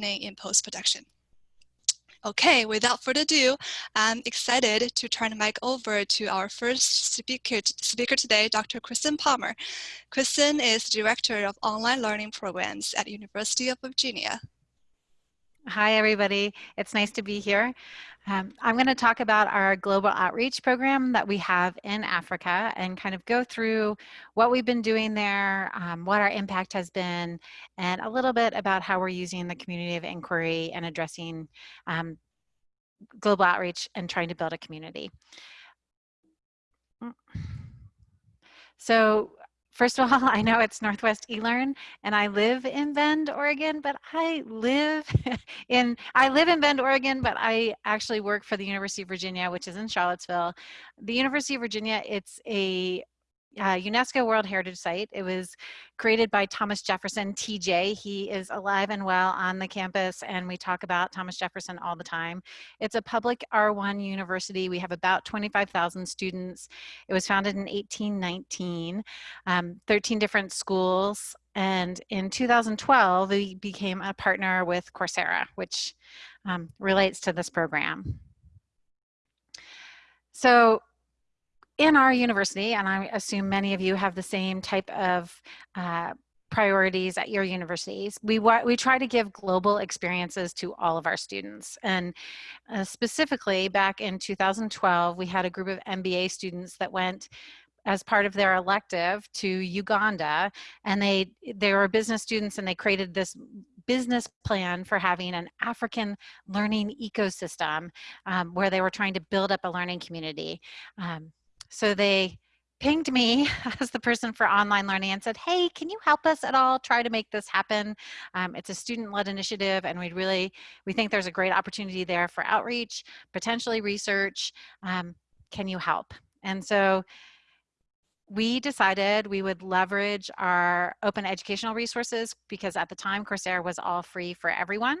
in post-production. Okay, without further ado, I'm excited to turn the mic over to our first speaker, speaker today, Dr. Kristen Palmer. Kristen is Director of Online Learning Programs at University of Virginia. Hi, everybody. It's nice to be here. Um, I'm going to talk about our global outreach program that we have in Africa and kind of go through what we've been doing there, um, what our impact has been, and a little bit about how we're using the community of inquiry and addressing um, global outreach and trying to build a community. So First of all, I know it's Northwest eLearn and I live in Bend, Oregon, but I live in I live in Bend, Oregon, but I actually work for the University of Virginia, which is in Charlottesville. The University of Virginia, it's a uh, UNESCO World Heritage Site. It was created by Thomas Jefferson, TJ. He is alive and well on the campus, and we talk about Thomas Jefferson all the time. It's a public R1 university. We have about 25,000 students. It was founded in 1819, um, 13 different schools. And in 2012, we became a partner with Coursera, which um, relates to this program. So in our university, and I assume many of you have the same type of uh, priorities at your universities. We, we try to give global experiences to all of our students. And uh, specifically back in 2012, we had a group of MBA students that went as part of their elective to Uganda and they they were business students and they created this business plan for having an African learning ecosystem um, where they were trying to build up a learning community. Um, so they pinged me as the person for online learning and said, hey, can you help us at all try to make this happen? Um, it's a student-led initiative and we really, we think there's a great opportunity there for outreach, potentially research. Um, can you help? And so we decided we would leverage our open educational resources because at the time Coursera was all free for everyone.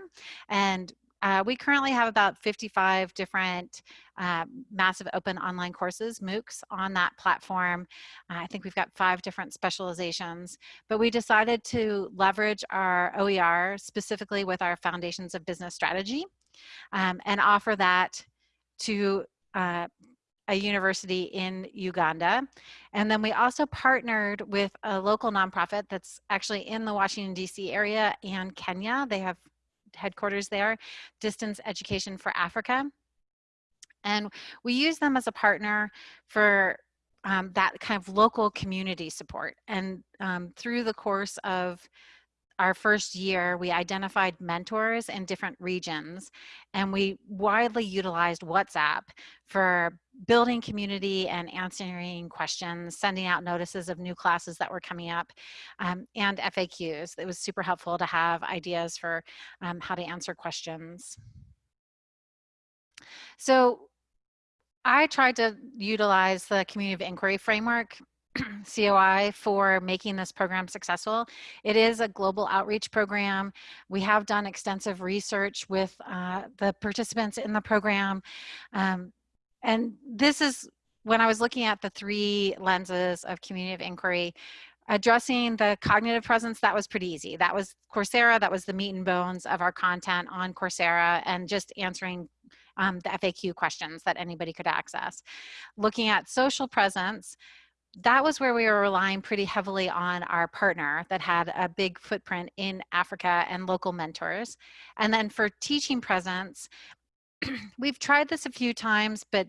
And uh, we currently have about 55 different uh, massive open online courses, MOOCs, on that platform. Uh, I think we've got five different specializations, but we decided to leverage our OER specifically with our Foundations of Business Strategy um, and offer that to uh, a university in Uganda. And then we also partnered with a local nonprofit that's actually in the Washington, D.C. area and Kenya. They have headquarters there, Distance Education for Africa. And we use them as a partner for um, that kind of local community support. And um, through the course of our first year, we identified mentors in different regions and we widely utilized WhatsApp for building community and answering questions, sending out notices of new classes that were coming up, um, and FAQs. It was super helpful to have ideas for um, how to answer questions. So I tried to utilize the community of inquiry framework COI for making this program successful. It is a global outreach program. We have done extensive research with uh, the participants in the program. Um, and this is when I was looking at the three lenses of community of inquiry, addressing the cognitive presence, that was pretty easy. That was Coursera, that was the meat and bones of our content on Coursera and just answering um, the FAQ questions that anybody could access. Looking at social presence, that was where we were relying pretty heavily on our partner that had a big footprint in Africa and local mentors. And then for teaching presence, we've tried this a few times, but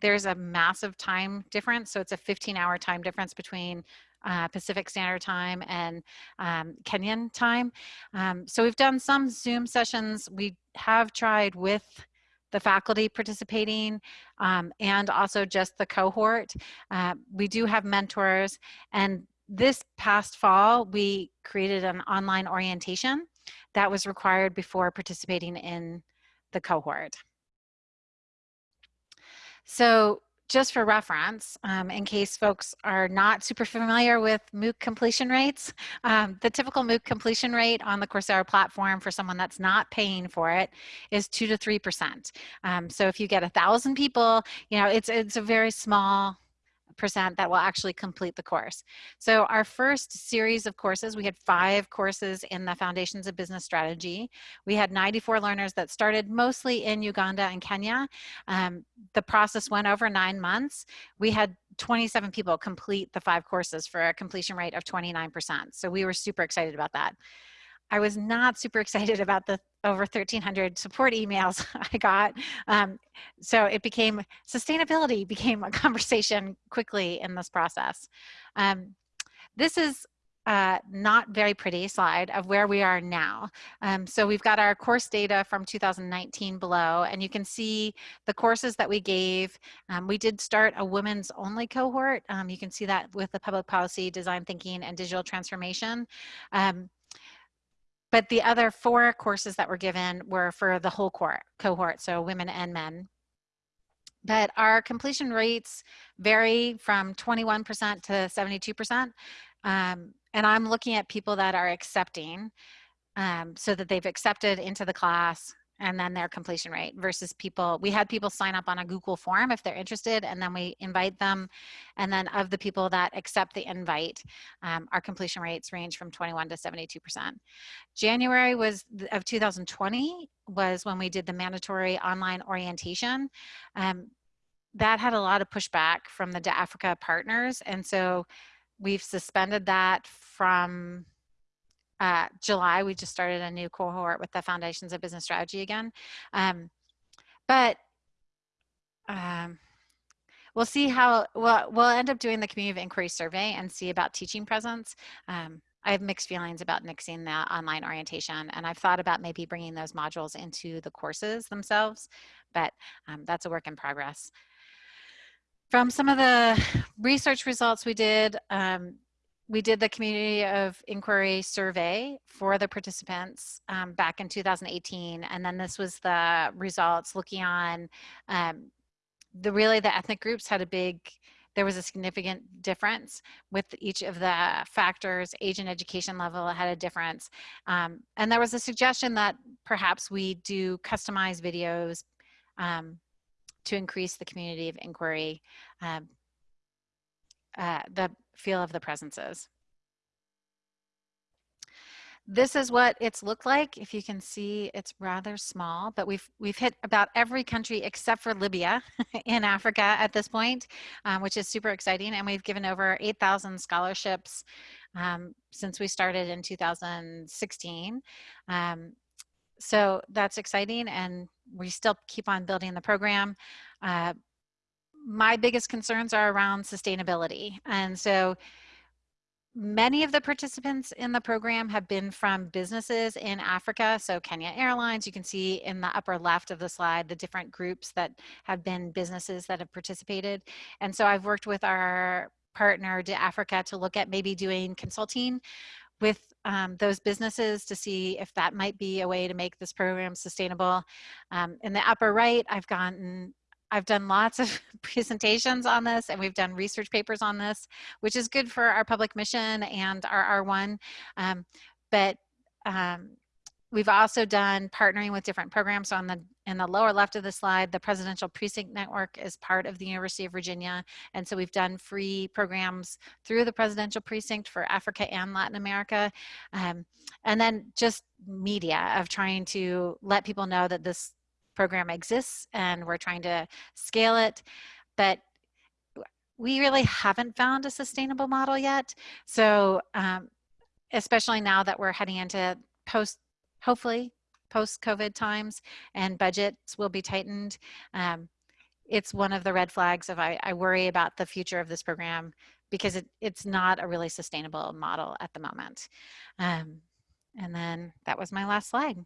there's a massive time difference. So it's a 15 hour time difference between uh, Pacific Standard Time and um, Kenyan time. Um, so we've done some Zoom sessions. We have tried with the faculty participating um, and also just the cohort. Uh, we do have mentors and this past fall we created an online orientation that was required before participating in the cohort. So just for reference, um, in case folks are not super familiar with MOOC completion rates, um, the typical MOOC completion rate on the Coursera platform for someone that's not paying for it is two to 3%. Um, so if you get a thousand people, you know, it's, it's a very small percent that will actually complete the course. So our first series of courses, we had five courses in the Foundations of Business Strategy. We had 94 learners that started mostly in Uganda and Kenya. Um, the process went over nine months. We had 27 people complete the five courses for a completion rate of 29%. So we were super excited about that. I was not super excited about the over 1300 support emails I got. Um, so it became, sustainability became a conversation quickly in this process. Um, this is uh, not very pretty slide of where we are now. Um, so we've got our course data from 2019 below, and you can see the courses that we gave. Um, we did start a women's only cohort. Um, you can see that with the public policy, design thinking, and digital transformation. But the other four courses that were given were for the whole cohort so women and men. But our completion rates vary from 21% to 72%. Um, and I'm looking at people that are accepting um, so that they've accepted into the class and then their completion rate versus people we had people sign up on a google form if they're interested and then we invite them and then of the people that accept the invite um, our completion rates range from 21 to 72 percent. January was of 2020 was when we did the mandatory online orientation um, that had a lot of pushback from the africa partners and so we've suspended that from uh, July, we just started a new cohort with the Foundations of Business Strategy again. Um, but um, we'll see how, we'll, we'll end up doing the Community of Inquiry survey and see about teaching presence. Um, I have mixed feelings about mixing the online orientation and I've thought about maybe bringing those modules into the courses themselves, but um, that's a work in progress. From some of the research results we did, um, we did the community of inquiry survey for the participants um, back in 2018 and then this was the results looking on um, the really the ethnic groups had a big there was a significant difference with each of the factors age and education level had a difference um, and there was a suggestion that perhaps we do customized videos um, to increase the community of inquiry um, uh, the feel of the presences. This is what it's looked like. If you can see, it's rather small, but we've we've hit about every country except for Libya in Africa at this point, um, which is super exciting. And we've given over 8,000 scholarships um, since we started in 2016. Um, so that's exciting, and we still keep on building the program. Uh, my biggest concerns are around sustainability. And so many of the participants in the program have been from businesses in Africa. So Kenya Airlines, you can see in the upper left of the slide, the different groups that have been businesses that have participated. And so I've worked with our partner to Africa to look at maybe doing consulting with um, those businesses to see if that might be a way to make this program sustainable. Um, in the upper right, I've gotten I've done lots of presentations on this and we've done research papers on this, which is good for our public mission and our R1. Um, but um, we've also done partnering with different programs. So on the in the lower left of the slide, the Presidential Precinct Network is part of the University of Virginia. And so we've done free programs through the Presidential Precinct for Africa and Latin America. Um, and then just media of trying to let people know that this program exists and we're trying to scale it, but we really haven't found a sustainable model yet. So um, especially now that we're heading into post, hopefully post-COVID times and budgets will be tightened. Um, it's one of the red flags of I, I, worry about the future of this program because it, it's not a really sustainable model at the moment. Um, and then that was my last slide.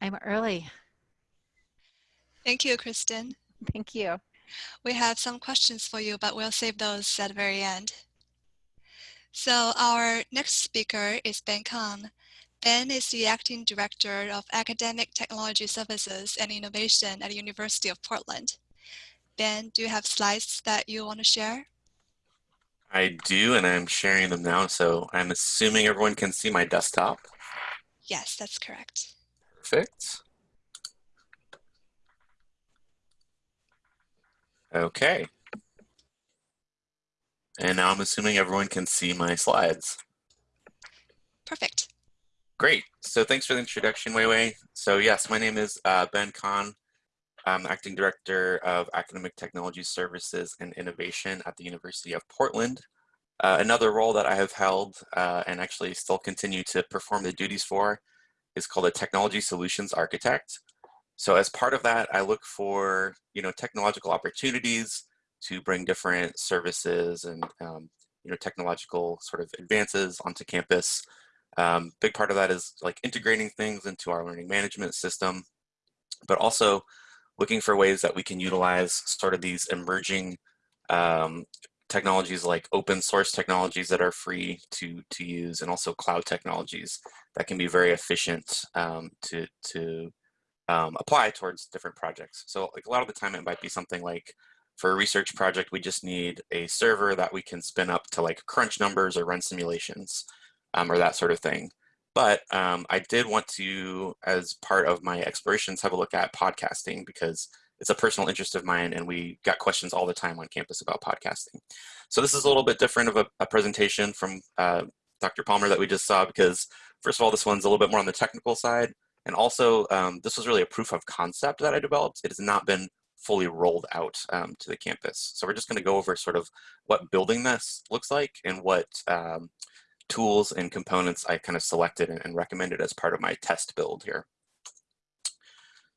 I'm early. Thank you, Kristen. Thank you. We have some questions for you, but we'll save those at the very end. So our next speaker is Ben Kang. Ben is the Acting Director of Academic Technology Services and Innovation at the University of Portland. Ben, do you have slides that you want to share? I do, and I'm sharing them now, so I'm assuming everyone can see my desktop. Yes, that's correct. Perfect. Okay. And now I'm assuming everyone can see my slides. Perfect. Great. So thanks for the introduction, Wei Wei. So yes, my name is uh, Ben Kahn. I'm Acting Director of Academic Technology Services and Innovation at the University of Portland. Uh, another role that I have held uh, and actually still continue to perform the duties for is called a Technology Solutions Architect. So as part of that, I look for you know technological opportunities to bring different services and um, you know technological sort of advances onto campus. Um, big part of that is like integrating things into our learning management system, but also looking for ways that we can utilize sort of these emerging um, technologies like open source technologies that are free to, to use and also cloud technologies that can be very efficient um, to, to um, apply towards different projects. So like a lot of the time it might be something like for a research project, we just need a server that we can spin up to like crunch numbers or run simulations um, or that sort of thing. But um, I did want to, as part of my explorations, have a look at podcasting because it's a personal interest of mine and we got questions all the time on campus about podcasting. So this is a little bit different of a, a presentation from uh, Dr. Palmer that we just saw because first of all, this one's a little bit more on the technical side. And also um, this was really a proof of concept that I developed. It has not been fully rolled out um, to the campus. So we're just gonna go over sort of what building this looks like and what um, tools and components I kind of selected and, and recommended as part of my test build here.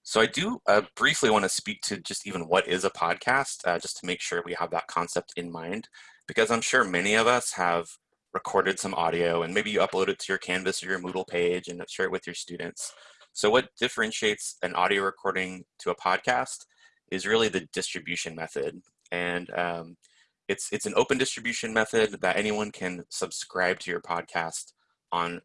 So I do uh, briefly want to speak to just even what is a podcast, uh, just to make sure we have that concept in mind, because I'm sure many of us have recorded some audio and maybe you upload it to your Canvas or your Moodle page and share it with your students. So what differentiates an audio recording to a podcast is really the distribution method. And um, it's, it's an open distribution method that anyone can subscribe to your podcast on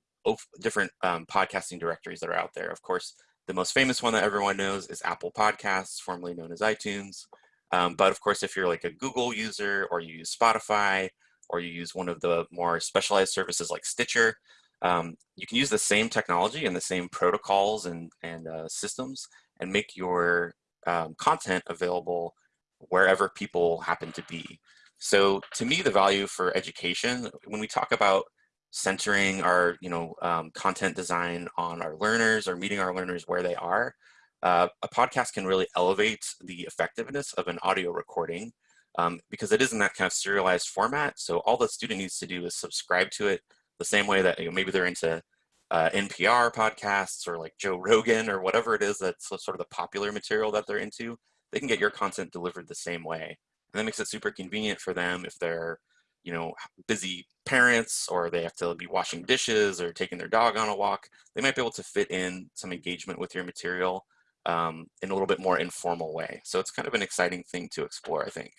different um, podcasting directories that are out there. Of course, the most famous one that everyone knows is Apple Podcasts, formerly known as iTunes. Um, but of course, if you're like a Google user or you use Spotify or you use one of the more specialized services like Stitcher, um, you can use the same technology and the same protocols and, and uh, systems and make your um, content available wherever people happen to be. So to me, the value for education, when we talk about centering our you know um, content design on our learners or meeting our learners where they are, uh, a podcast can really elevate the effectiveness of an audio recording um, because it is in that kind of serialized format. So all the student needs to do is subscribe to it the same way that you know, maybe they're into uh, NPR podcasts or like Joe Rogan or whatever it is that's sort of the popular material that they're into. They can get your content delivered the same way. And that makes it super convenient for them if they're you know, busy parents or they have to be washing dishes or taking their dog on a walk, they might be able to fit in some engagement with your material um, in a little bit more informal way. So it's kind of an exciting thing to explore, I think.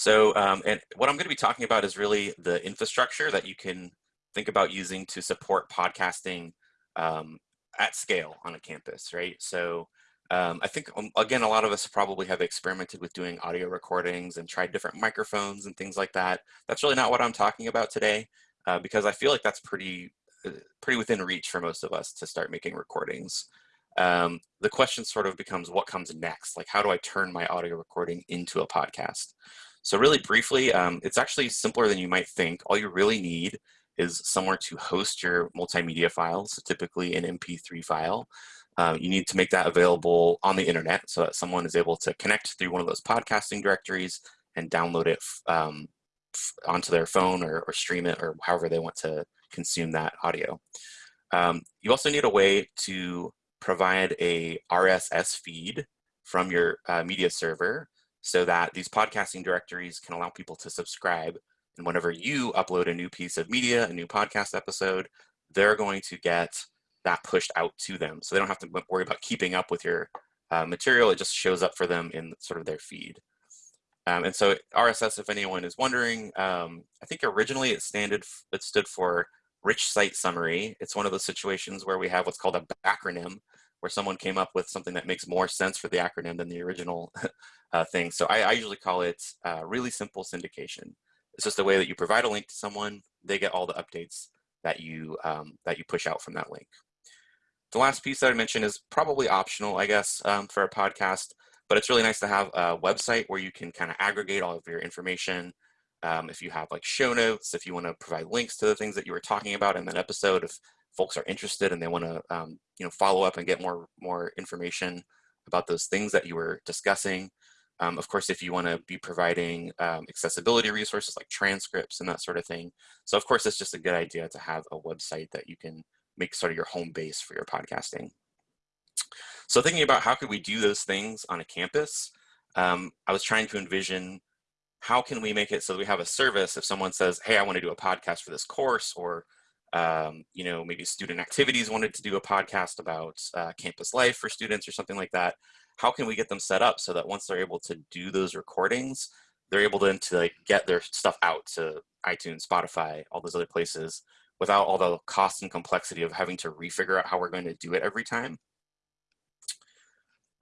So, um, and what I'm going to be talking about is really the infrastructure that you can think about using to support podcasting um, at scale on a campus, right? So um, I think, um, again, a lot of us probably have experimented with doing audio recordings and tried different microphones and things like that. That's really not what I'm talking about today uh, because I feel like that's pretty, uh, pretty within reach for most of us to start making recordings. Um, the question sort of becomes what comes next? Like, how do I turn my audio recording into a podcast? So really briefly, um, it's actually simpler than you might think. All you really need is somewhere to host your multimedia files, typically an MP3 file. Uh, you need to make that available on the internet so that someone is able to connect through one of those podcasting directories and download it um, onto their phone or, or, stream it or however they want to consume that audio. Um, you also need a way to provide a RSS feed from your uh, media server so that these podcasting directories can allow people to subscribe. And whenever you upload a new piece of media, a new podcast episode, they're going to get that pushed out to them. So they don't have to worry about keeping up with your uh, material. It just shows up for them in sort of their feed. Um, and so RSS, if anyone is wondering, um, I think originally it, standard, it stood for Rich Site Summary. It's one of those situations where we have what's called a backronym, where someone came up with something that makes more sense for the acronym than the original uh, thing. So I, I, usually call it uh, really simple syndication. It's just a way that you provide a link to someone, they get all the updates that you, um, that you push out from that link. The last piece that I mentioned is probably optional, I guess, um, for a podcast, but it's really nice to have a website where you can kind of aggregate all of your information. Um, if you have like show notes, if you want to provide links to the things that you were talking about in that episode, if folks are interested and they want to, um, you know, follow up and get more more information about those things that you were discussing. Um, of course, if you want to be providing um, accessibility resources like transcripts and that sort of thing. So of course, it's just a good idea to have a website that you can make sort of your home base for your podcasting. So thinking about how could we do those things on a campus, um, I was trying to envision how can we make it so we have a service if someone says, hey, I want to do a podcast for this course or um, you know, maybe student activities wanted to do a podcast about uh, campus life for students or something like that. How can we get them set up so that once they're able to do those recordings, they're able then to like get their stuff out to iTunes, Spotify, all those other places without all the cost and complexity of having to refigure out how we're going to do it every time.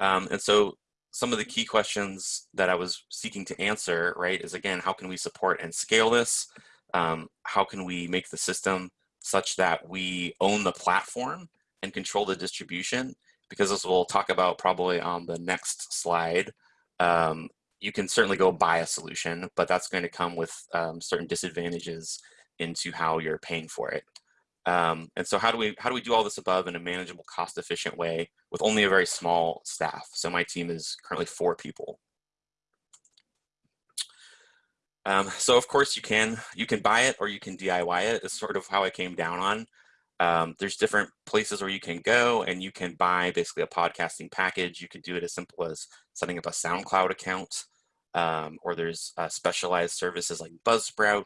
Um, and so some of the key questions that I was seeking to answer, right, is again, how can we support and scale this? Um, how can we make the system such that we own the platform and control the distribution? Because as we'll talk about probably on the next slide, um, you can certainly go buy a solution, but that's going to come with um, certain disadvantages into how you're paying for it. Um, and so how do we how do we do all this above in a manageable, cost-efficient way with only a very small staff? So my team is currently four people. Um, so of course you can you can buy it or you can DIY it. Is sort of how I came down on. Um, there's different places where you can go and you can buy basically a podcasting package. You could do it as simple as setting up a SoundCloud account, um, or there's uh, specialized services like Buzzsprout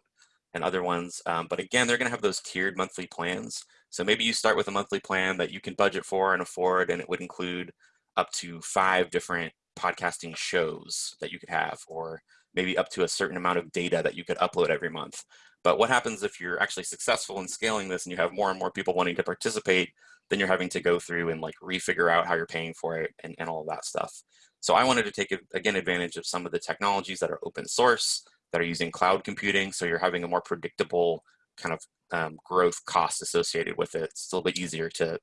and other ones. Um, but again, they're going to have those tiered monthly plans. So maybe you start with a monthly plan that you can budget for and afford, and it would include up to five different podcasting shows that you could have, or maybe up to a certain amount of data that you could upload every month. But what happens if you're actually successful in scaling this and you have more and more people wanting to participate, then you're having to go through and like refigure out how you're paying for it and, and all of that stuff. So I wanted to take, again, advantage of some of the technologies that are open source, that are using cloud computing. So you're having a more predictable kind of um, growth cost associated with it. It's a little bit easier to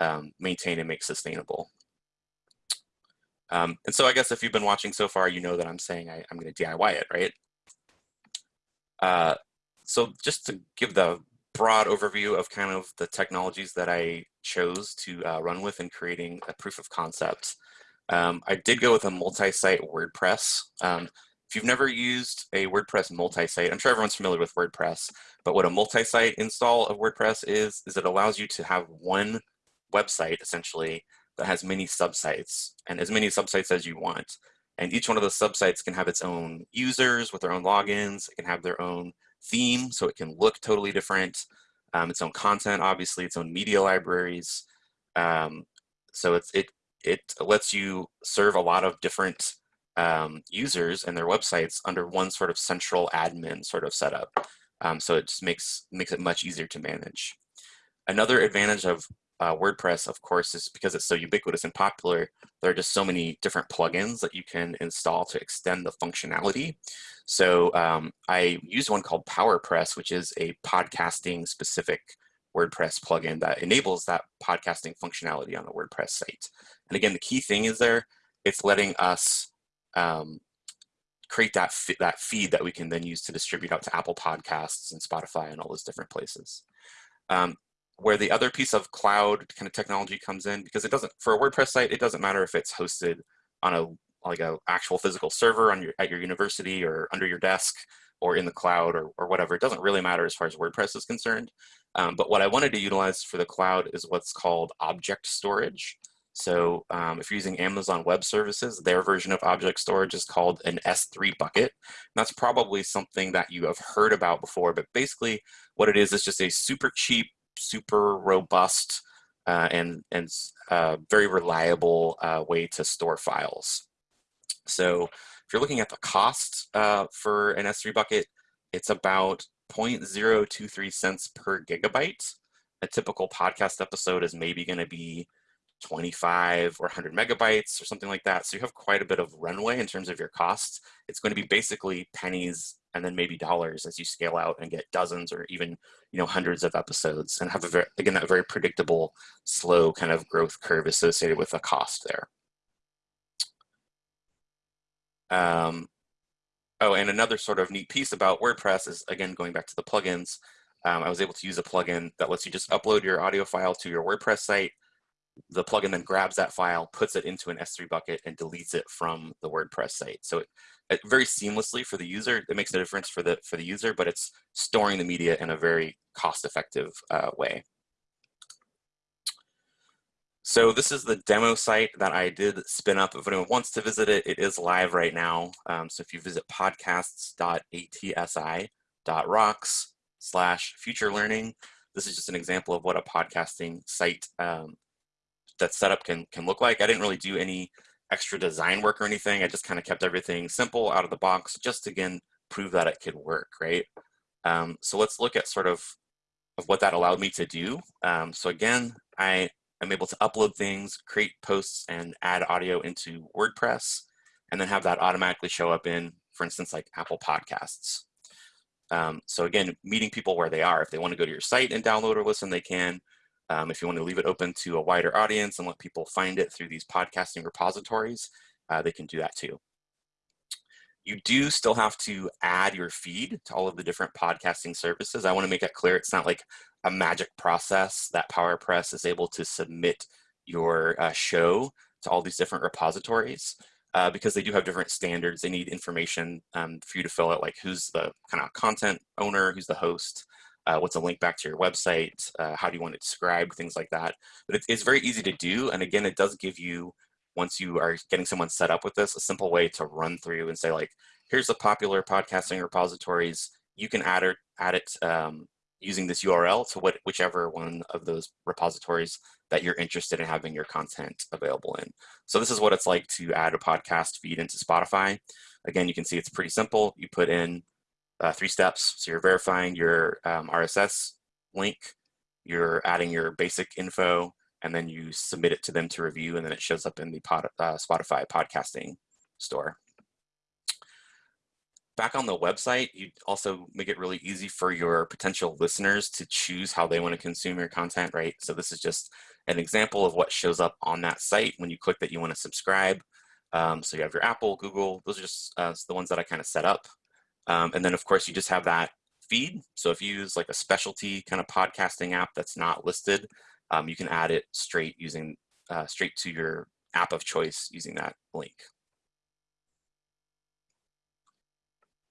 um, maintain and make sustainable. Um, and so I guess if you've been watching so far, you know that I'm saying I, am going to DIY it, right? Uh, so just to give the broad overview of kind of the technologies that I chose to uh, run with in creating a proof of concept. Um, I did go with a multi-site WordPress. Um, if you've never used a WordPress multi-site, I'm sure everyone's familiar with WordPress, but what a multi-site install of WordPress is, is it allows you to have one website essentially that has many subsites and as many subsites as you want. And each one of those subsites can have its own users with their own logins. It can have their own theme, so it can look totally different. Um, its own content, obviously, its own media libraries. Um, so it's, it, it lets you serve a lot of different um, users and their websites under one sort of central admin sort of setup. Um, so it just makes, makes it much easier to manage. Another advantage of uh, WordPress, of course, is because it's so ubiquitous and popular, there are just so many different plugins that you can install to extend the functionality. So um, I used one called PowerPress, which is a podcasting specific WordPress plugin that enables that podcasting functionality on the WordPress site. And again, the key thing is there, it's letting us um, create that, that feed that we can then use to distribute out to Apple Podcasts and Spotify and all those different places. Um, where the other piece of cloud kind of technology comes in, because it doesn't, for a WordPress site, it doesn't matter if it's hosted on a like a actual physical server on your at your university or under your desk or in the cloud or, or whatever. It doesn't really matter as far as WordPress is concerned. Um, but what I wanted to utilize for the cloud is what's called object storage. So um, if you're using Amazon Web Services, their version of object storage is called an S3 bucket. And that's probably something that you have heard about before, but basically what it is is just a super cheap, super robust, uh, and, and uh, very reliable uh, way to store files. So if you're looking at the cost uh, for an S3 bucket, it's about 0.023 cents per gigabyte. A typical podcast episode is maybe going to be 25 or 100 megabytes or something like that. So you have quite a bit of runway in terms of your costs. It's going to be basically pennies and then maybe dollars as you scale out and get dozens or even you know hundreds of episodes and have a very again that very predictable slow kind of growth curve associated with the cost there. Um, oh, and another sort of neat piece about WordPress is, again, going back to the plugins, um, I was able to use a plugin that lets you just upload your audio file to your WordPress site. The plugin then grabs that file, puts it into an S3 bucket, and deletes it from the WordPress site. So it, very seamlessly for the user. It makes a difference for the for the user, but it's storing the media in a very cost-effective uh, way. So this is the demo site that I did spin up. If anyone wants to visit it, it is live right now. Um, so if you visit podcasts.atsi.rocks slash future learning, this is just an example of what a podcasting site um, that's set up can, can look like. I didn't really do any extra design work or anything. I just kind of kept everything simple out of the box, just to again, prove that it could work, right? Um, so let's look at sort of, of what that allowed me to do. Um, so again, I I'm able to upload things, create posts, and add audio into WordPress, and then have that automatically show up in, for instance, like Apple Podcasts. Um, so again, meeting people where they are. If they want to go to your site and download or listen, they can. Um, if you want to leave it open to a wider audience and let people find it through these podcasting repositories, uh, they can do that too. You do still have to add your feed to all of the different podcasting services. I want to make it clear it's not like a magic process that PowerPress is able to submit your uh, show to all these different repositories uh, because they do have different standards. They need information um, for you to fill out, like who's the kind of content owner, who's the host, uh, what's a link back to your website, uh, how do you want it described, things like that. But it's, it's very easy to do. And again, it does give you, once you are getting someone set up with this, a simple way to run through and say like, here's the popular podcasting repositories. You can add it, add it um, using this URL to what, whichever one of those repositories that you're interested in having your content available in. So this is what it's like to add a podcast feed into Spotify. Again, you can see it's pretty simple. You put in uh, three steps. So you're verifying your um, RSS link, you're adding your basic info, and then you submit it to them to review, and then it shows up in the pod, uh, Spotify podcasting store back on the website, you also make it really easy for your potential listeners to choose how they want to consume your content, right? So this is just an example of what shows up on that site when you click that you want to subscribe. Um, so you have your Apple, Google, those are just uh, the ones that I kind of set up. Um, and then of course you just have that feed. So if you use like a specialty kind of podcasting app that's not listed, um, you can add it straight using, uh, straight to your app of choice using that link.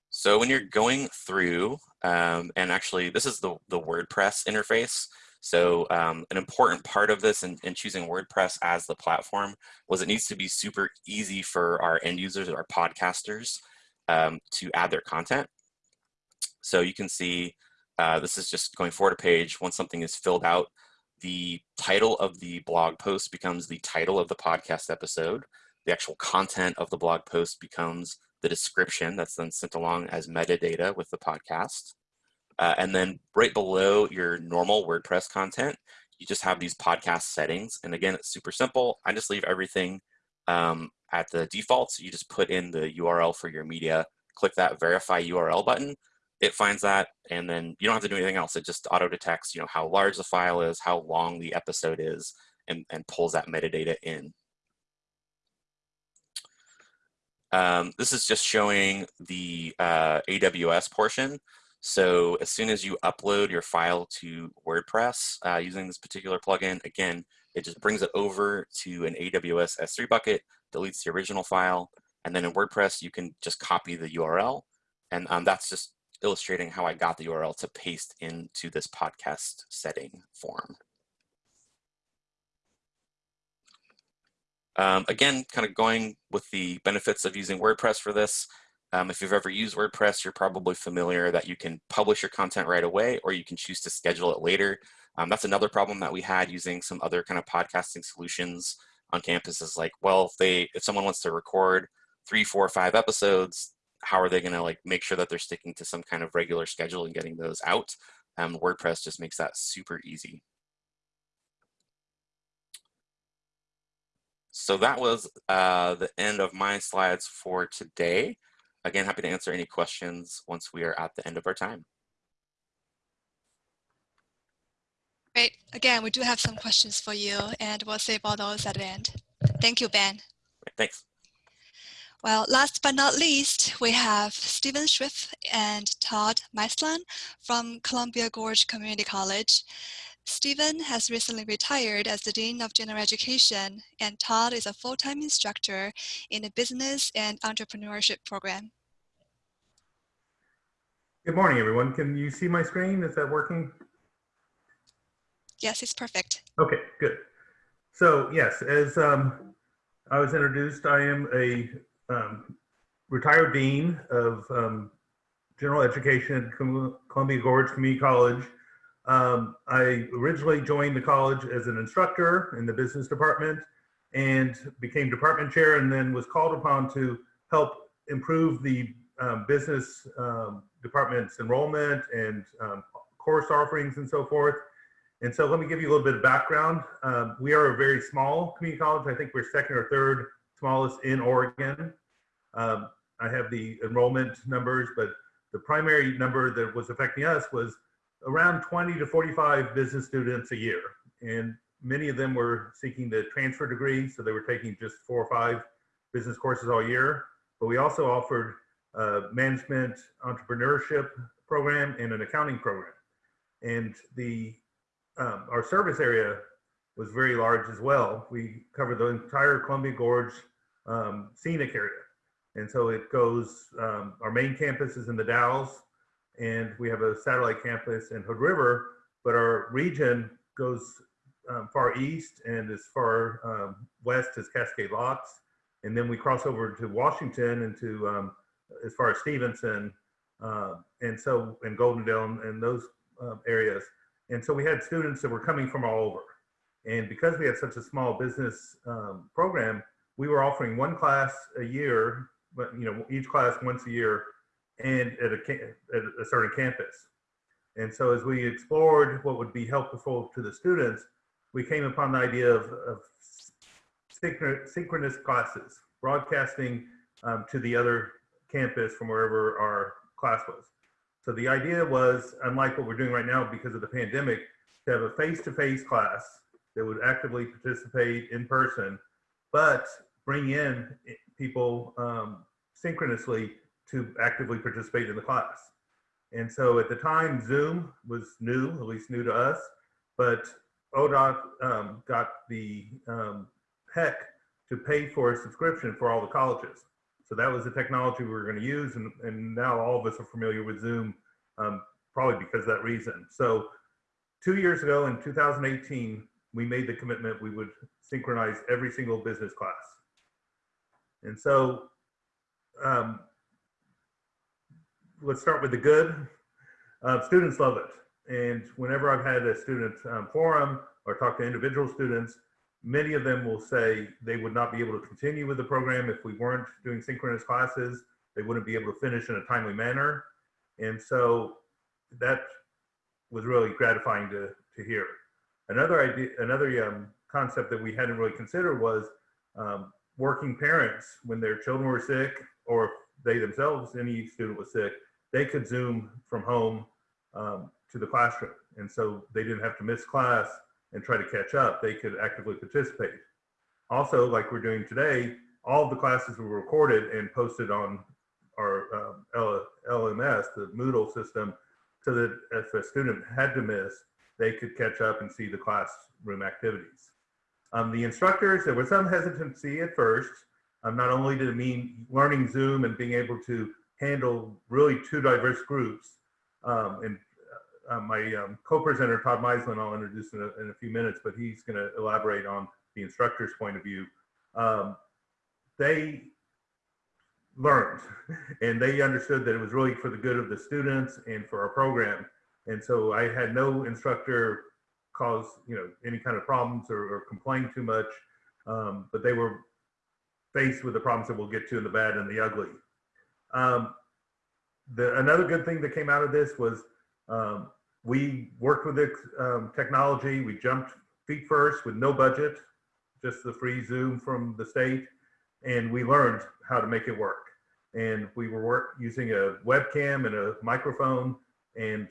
So when you're going through, um, and actually this is the, the WordPress interface. So um, an important part of this in, in, choosing WordPress as the platform was it needs to be super easy for our end users, our podcasters, um, to add their content. So you can see uh, this is just going forward a page. Once something is filled out, the title of the blog post becomes the title of the podcast episode. The actual content of the blog post becomes the description that's then sent along as metadata with the podcast. Uh, and then right below your normal WordPress content, you just have these podcast settings. And again, it's super simple. I just leave everything um, at the default. So you just put in the URL for your media, click that verify URL button. It finds that, and then you don't have to do anything else. It just auto detects, you know, how large the file is, how long the episode is, and, and pulls that metadata in. Um, this is just showing the uh, AWS portion. So as soon as you upload your file to WordPress uh, using this particular plugin, again, it just brings it over to an AWS S3 bucket, deletes the original file, and then in WordPress, you can just copy the URL. And um, that's just illustrating how I got the URL to paste into this podcast setting form. Um, again, kind of going with the benefits of using WordPress for this. Um, if you've ever used WordPress, you're probably familiar that you can publish your content right away or you can choose to schedule it later. Um, that's another problem that we had using some other kind of podcasting solutions on campus is like, well, if they if someone wants to record three, four, five episodes, how are they going to like make sure that they're sticking to some kind of regular schedule and getting those out? Um, WordPress just makes that super easy. So that was uh, the end of my slides for today. Again, happy to answer any questions once we are at the end of our time. Great. Again, we do have some questions for you and we'll save all those at the end. Thank you, Ben. Thanks. Well, last but not least, we have Stephen Schriff and Todd Meislan from Columbia Gorge Community College. Stephen has recently retired as the Dean of General Education, and Todd is a full-time instructor in the Business and Entrepreneurship program. Good morning, everyone. Can you see my screen? Is that working? Yes, it's perfect. Okay, good. So yes, as um, I was introduced, I am a um, retired dean of um, general education at Columbia Gorge Community College. Um, I originally joined the college as an instructor in the business department and became department chair and then was called upon to help improve the um, business um, department's enrollment and um, course offerings and so forth. And so let me give you a little bit of background. Um, we are a very small community college. I think we're second or third smallest in Oregon. Um, I have the enrollment numbers, but the primary number that was affecting us was around 20 to 45 business students a year. And many of them were seeking the transfer degree, so they were taking just four or five business courses all year. But we also offered a management entrepreneurship program and an accounting program. And the um, our service area was very large as well. We covered the entire Columbia Gorge um, scenic area. And so it goes, um, our main campus is in the Dalles, and we have a satellite campus in Hood River, but our region goes um, far east and as far um, west as Cascade Locks. And then we cross over to Washington and to um, as far as Stevenson, uh, and so, and Goldendale and those uh, areas. And so we had students that were coming from all over. And because we had such a small business um, program, we were offering one class a year, but you know, each class once a year and at a, at a certain campus. And so as we explored what would be helpful to the students, we came upon the idea of, of synchronous classes, broadcasting um, to the other campus from wherever our class was. So the idea was, unlike what we're doing right now because of the pandemic, to have a face-to-face -face class that would actively participate in person, but bring in people um, synchronously to actively participate in the class. And so at the time, Zoom was new, at least new to us, but ODOT um, got the um, HEC to pay for a subscription for all the colleges. So that was the technology we were going to use, and, and now all of us are familiar with Zoom, um, probably because of that reason. So two years ago in 2018, we made the commitment we would synchronize every single business class. And so um, let's start with the good. Uh, students love it. And whenever I've had a student um, forum or talk to individual students, Many of them will say they would not be able to continue with the program if we weren't doing synchronous classes. They wouldn't be able to finish in a timely manner. And so that was really gratifying to, to hear. Another idea, another um, concept that we hadn't really considered was um, working parents when their children were sick or they themselves, any student was sick, they could Zoom from home um, to the classroom. And so they didn't have to miss class and try to catch up, they could actively participate. Also, like we're doing today, all the classes were recorded and posted on our um, LMS, the Moodle system, so that if a student had to miss, they could catch up and see the classroom activities. Um, the instructors, there was some hesitancy at first. Um, not only did it mean learning Zoom and being able to handle really two diverse groups um, and uh, my um, co-presenter, Todd Meislin, I'll introduce in a, in a few minutes, but he's going to elaborate on the instructor's point of view. Um, they learned and they understood that it was really for the good of the students and for our program. And so I had no instructor cause you know any kind of problems or, or complain too much, um, but they were faced with the problems that we'll get to in the bad and the ugly. Um, the, another good thing that came out of this was um, we worked with the um, technology. We jumped feet first with no budget, just the free Zoom from the state, and we learned how to make it work. And we were work, using a webcam and a microphone and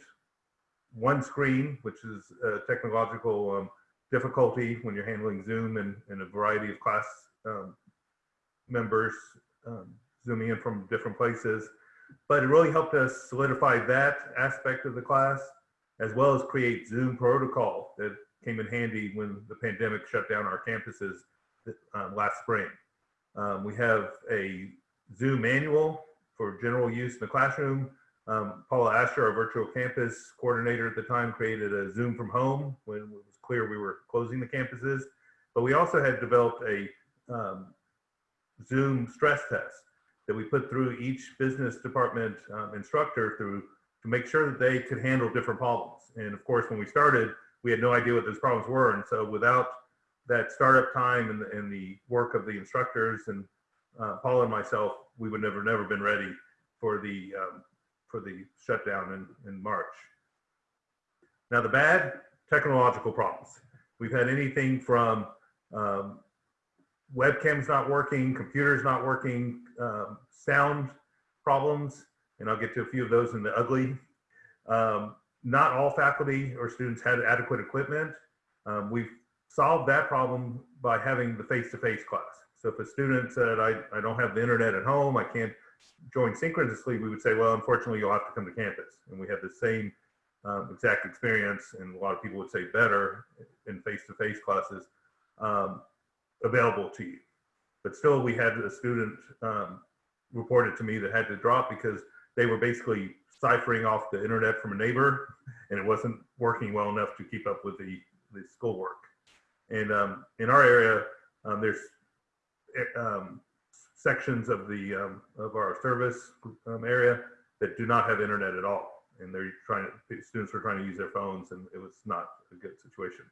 one screen, which is a technological um, difficulty when you're handling Zoom and, and, a variety of class um, members um, zooming in from different places. But it really helped us solidify that aspect of the class, as well as create Zoom protocol that came in handy when the pandemic shut down our campuses um, last spring. Um, we have a Zoom manual for general use in the classroom. Um, Paula Asher, our virtual campus coordinator at the time, created a Zoom from home when it was clear we were closing the campuses. But we also had developed a um, Zoom stress test that we put through each business department um, instructor through to make sure that they could handle different problems. And of course, when we started, we had no idea what those problems were. And so without that startup time and the, and the work of the instructors and uh, Paula and myself, we would never, never been ready for the, um, for the shutdown in, in March. Now the bad, technological problems. We've had anything from um, webcams not working, computers not working, um, sound problems, and I'll get to a few of those in the ugly. Um, not all faculty or students had adequate equipment. Um, we've solved that problem by having the face-to-face -face class. So if a student said, I, I don't have the internet at home, I can't join synchronously, we would say, well, unfortunately, you'll have to come to campus. And we have the same um, exact experience, and a lot of people would say better in face-to-face -face classes um, available to you. But still, we had a student um, reported to me that had to drop because they were basically ciphering off the internet from a neighbor and it wasn't working well enough to keep up with the, the schoolwork. And um, in our area, um, there's um, sections of the um, of our service um, area that do not have internet at all. And they're trying to, students were trying to use their phones and it was not a good situation.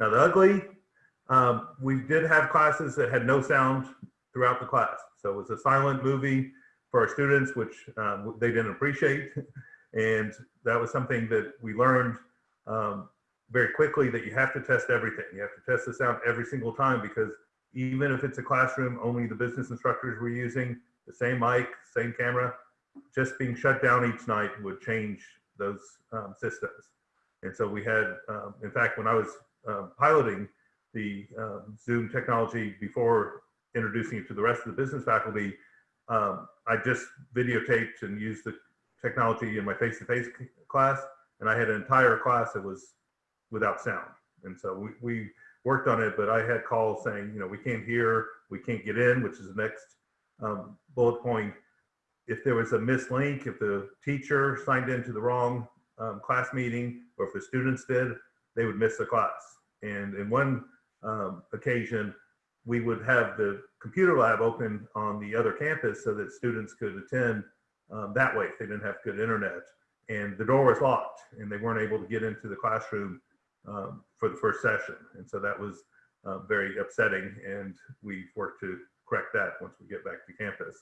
Now the ugly, um, we did have classes that had no sound throughout the class. So it was a silent movie for our students, which um, they didn't appreciate. And that was something that we learned um, very quickly that you have to test everything. You have to test this out every single time because even if it's a classroom, only the business instructors were using the same mic, same camera, just being shut down each night would change those um, systems. And so we had, um, in fact, when I was uh, piloting the um, Zoom technology before introducing it to the rest of the business faculty, um, I just videotaped and used the technology in my face-to-face -face class, and I had an entire class that was without sound. And so we, we worked on it, but I had calls saying, you know, we can't hear, we can't get in, which is the next um, bullet point. If there was a missed link, if the teacher signed into the wrong um, class meeting, or if the students did, they would miss the class. And in one um, occasion, we would have the computer lab open on the other campus so that students could attend um, that way if they didn't have good internet. And the door was locked and they weren't able to get into the classroom um, for the first session. And so that was uh, very upsetting and we worked to correct that once we get back to campus.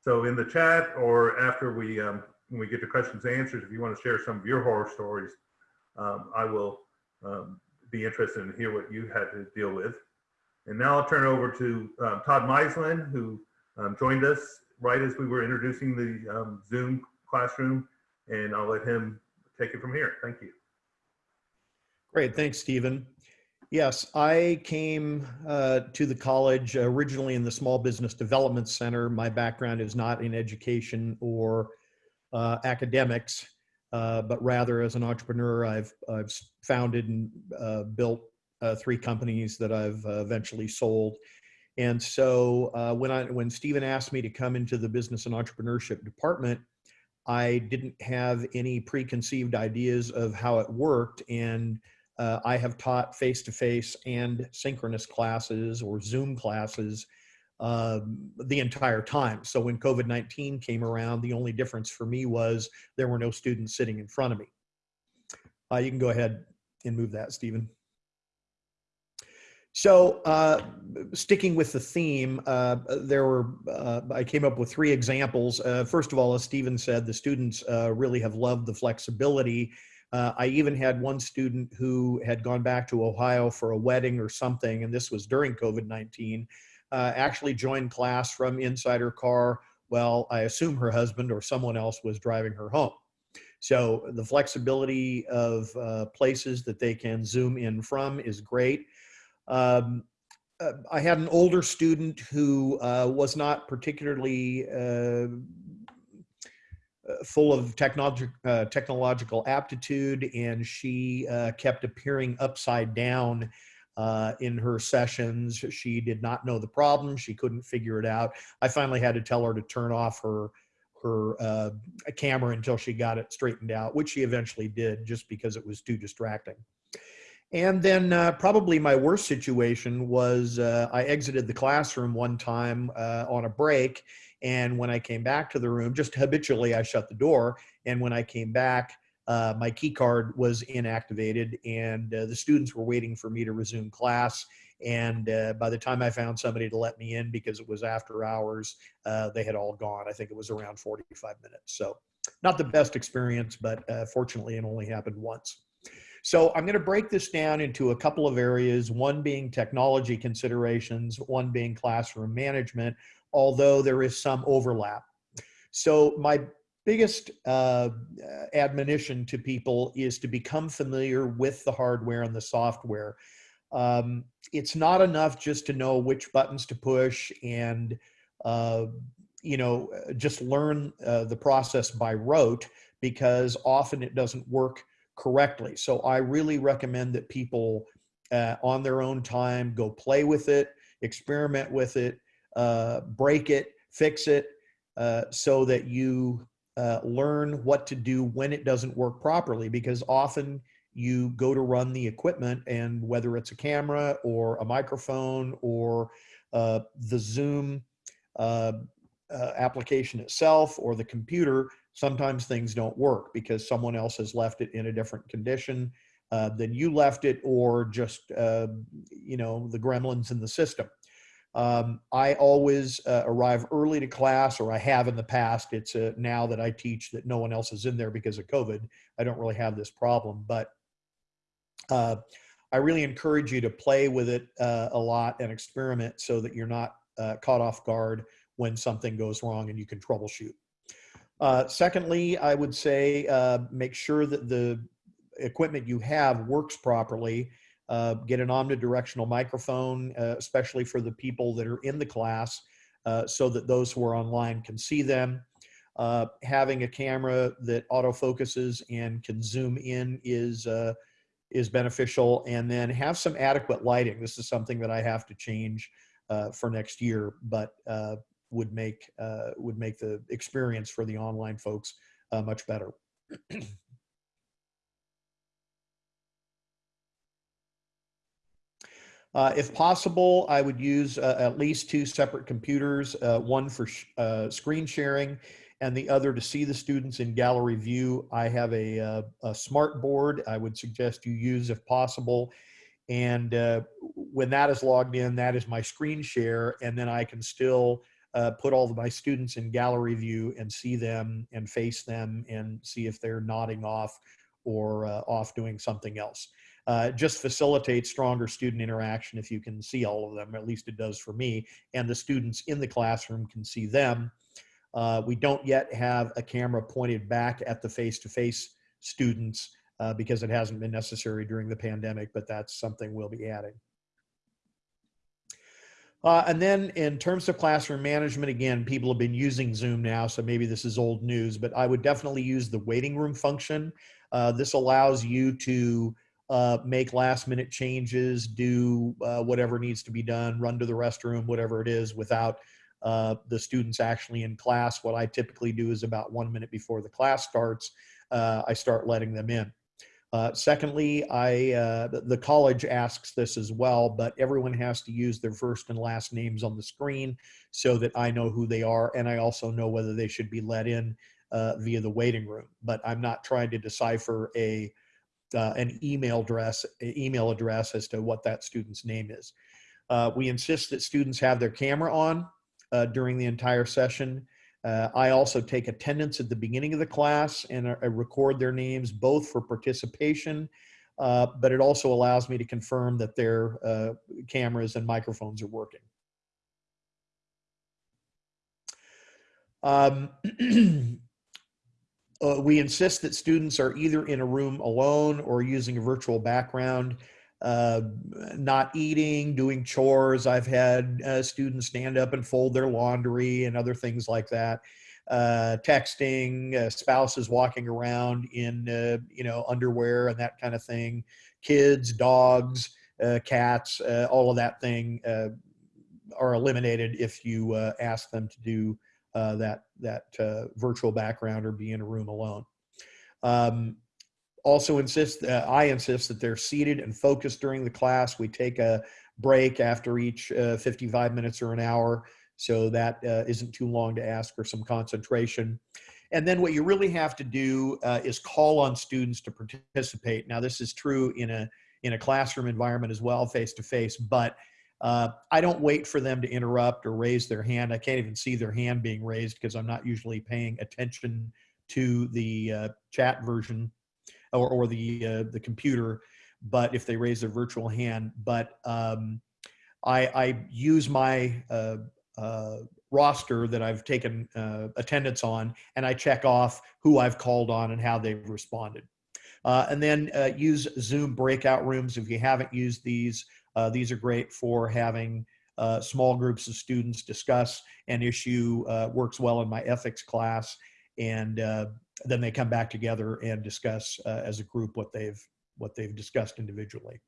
So in the chat or after we, um, when we get to questions and answers, if you want to share some of your horror stories, um, I will um, be interested in hear what you had to deal with. And now I'll turn it over to um, Todd Meislin, who um, joined us right as we were introducing the um, Zoom classroom, and I'll let him take it from here. Thank you. Great, thanks, Stephen. Yes, I came uh, to the college originally in the Small Business Development Center. My background is not in education or uh, academics, uh, but rather as an entrepreneur, I've, I've founded and uh, built uh, three companies that I've uh, eventually sold. And so uh, when I when Stephen asked me to come into the business and entrepreneurship department, I didn't have any preconceived ideas of how it worked. And uh, I have taught face-to-face and synchronous classes or Zoom classes um, the entire time. So when COVID-19 came around, the only difference for me was there were no students sitting in front of me. Uh, you can go ahead and move that, Stephen. So, uh, sticking with the theme, uh, there were, uh, I came up with three examples. Uh, first of all, as Stephen said, the students uh, really have loved the flexibility. Uh, I even had one student who had gone back to Ohio for a wedding or something, and this was during COVID 19, actually joined class from inside her car. Well, I assume her husband or someone else was driving her home. So, the flexibility of places that they can zoom in from is great. Um, uh, I had an older student who uh, was not particularly uh, full of technological aptitude, and she kept appearing upside down uh, in her sessions. She did not know the problem. She couldn't figure it out. I finally had to tell her to turn off her her uh, camera until she got it straightened out, which she eventually did, just because it was too distracting. And then uh, probably my worst situation was uh, I exited the classroom one time uh, on a break and when I came back to the room, just habitually, I shut the door. And when I came back, uh, my key card was inactivated and uh, the students were waiting for me to resume class. And uh, by the time I found somebody to let me in because it was after hours, they had all gone. I think it was around 45 minutes. So not the best experience, but fortunately it only happened once. So I'm going to break this down into a couple of areas, one being technology considerations, one being classroom management, although there is some overlap. So my biggest uh, admonition to people is to become familiar with the hardware and the software. Um, it's not enough just to know which buttons to push and uh, you know just learn uh, the process by rote because often it doesn't work correctly. So I really recommend that people uh, on their own time go play with it, experiment with it, uh, break it, fix it, uh, so that you uh, learn what to do when it doesn't work properly. Because often you go to run the equipment, and whether it's a camera or a microphone or uh, the Zoom uh, application itself or the computer, sometimes things don't work because someone else has left it in a different condition. Uh, than you left it, or just uh, you know the gremlins in the system. Um, I always uh, arrive early to class, or I have in the past. It's uh, now that I teach that no one else is in there because of COVID. I don't really have this problem, but uh, I really encourage you to play with it uh, a lot and experiment so that you're not caught off guard when something goes wrong and you can troubleshoot. Uh, secondly, I would say make sure that the equipment you have works properly uh, get an omnidirectional microphone, uh, especially for the people that are in the class, uh, so that those who are online can see them. Uh, having a camera that autofocuses and can zoom in is uh, is beneficial, and then have some adequate lighting. This is something that I have to change uh, for next year, but would make would make the experience for the online folks much better. Uh, if possible, I would use uh, at least two separate computers, uh, one for sh uh, screen sharing and the other to see the students in gallery view. I have a, uh, a smart board I would suggest you use if possible. And uh, when that is logged in, that is my screen share. And then I can still put all of my students in gallery view and see them and face them and see if they're nodding off or off doing something else uh, just facilitates stronger student interaction if you can see all of them, at least it does for me, and the students in the classroom can see them. Uh, we don't yet have a camera pointed back at the face-to-face -face students uh, because it hasn't been necessary during the pandemic, but that's something we'll be adding. Uh, and then in terms of classroom management, again, people have been using Zoom now, so maybe this is old news, but I would definitely use the waiting room function. Uh, this allows you to uh, make last minute changes, do uh, whatever needs to be done, run to the restroom, whatever it is, without uh, the students actually in class. What I typically do is about one minute before the class starts, uh, I start letting them in. Uh, secondly, I uh, the college asks this as well, but everyone has to use their first and last names on the screen so that I know who they are, and I also know whether they should be let in via the waiting room. But I'm not trying to decipher a uh, an email address, email address as to what that student's name is. Uh, we insist that students have their camera on uh, during the entire session. Uh, I also take attendance at the beginning of the class and I record their names both for participation, uh, but it also allows me to confirm that their uh, cameras and microphones are working. Um, uh, we insist that students are either in a room alone or using a virtual background. Uh, not eating, doing chores. I've had uh, students stand up and fold their laundry and other things like that. Uh, texting, uh, spouses walking around in uh, you know underwear and that kind of thing. Kids, dogs, uh, cats, all of that thing are eliminated if you ask them to do that that virtual background or be in a room alone. Um, also insist, uh, I insist that they're seated and focused during the class. We take a break after each uh, 55 minutes or an hour, so that uh, not too long to ask for some concentration. And then what you really have to do uh, is call on students to participate. Now, this is true in a in a classroom environment as well, face to face, but uh, I don't wait for them to interrupt or raise their hand. I can't even see their hand being raised because I'm not usually paying attention to the uh, chat version or, or the uh, the computer, but if they raise their virtual hand, but um, I, I use my uh, uh, roster that I've taken uh, attendance on, and I check off who I've called on and how they've responded. Uh, and then uh, use Zoom breakout rooms if you haven't used these. these are great for having small groups of students discuss an issue. works well in my ethics class, and then they come back together and discuss uh, as a group what they've what they've discussed individually.